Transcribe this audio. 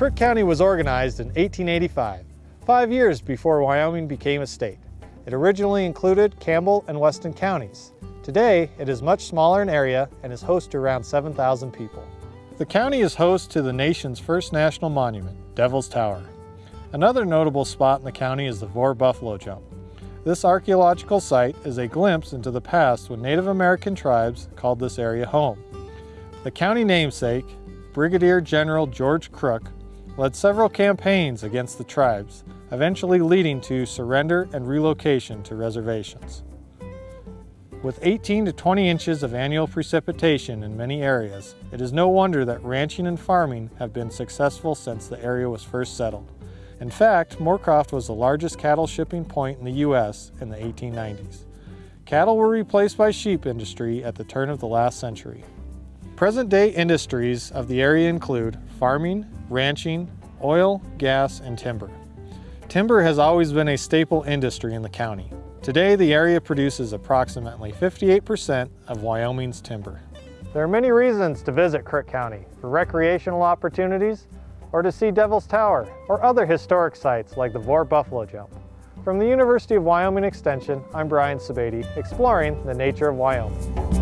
Crook County was organized in 1885, five years before Wyoming became a state. It originally included Campbell and Weston counties. Today, it is much smaller in area and is host to around 7,000 people. The county is host to the nation's first national monument, Devil's Tower. Another notable spot in the county is the Vore Buffalo Jump. This archaeological site is a glimpse into the past when Native American tribes called this area home. The county namesake, Brigadier General George Crook, led several campaigns against the tribes, eventually leading to surrender and relocation to reservations. With 18 to 20 inches of annual precipitation in many areas, it is no wonder that ranching and farming have been successful since the area was first settled. In fact, Moorcroft was the largest cattle shipping point in the U.S. in the 1890s. Cattle were replaced by sheep industry at the turn of the last century. Present-day industries of the area include farming, ranching, oil, gas, and timber. Timber has always been a staple industry in the county. Today, the area produces approximately 58% of Wyoming's timber. There are many reasons to visit Crook County for recreational opportunities or to see Devil's Tower or other historic sites like the Vore Buffalo Jump. From the University of Wyoming Extension, I'm Brian Sebade, exploring the nature of Wyoming.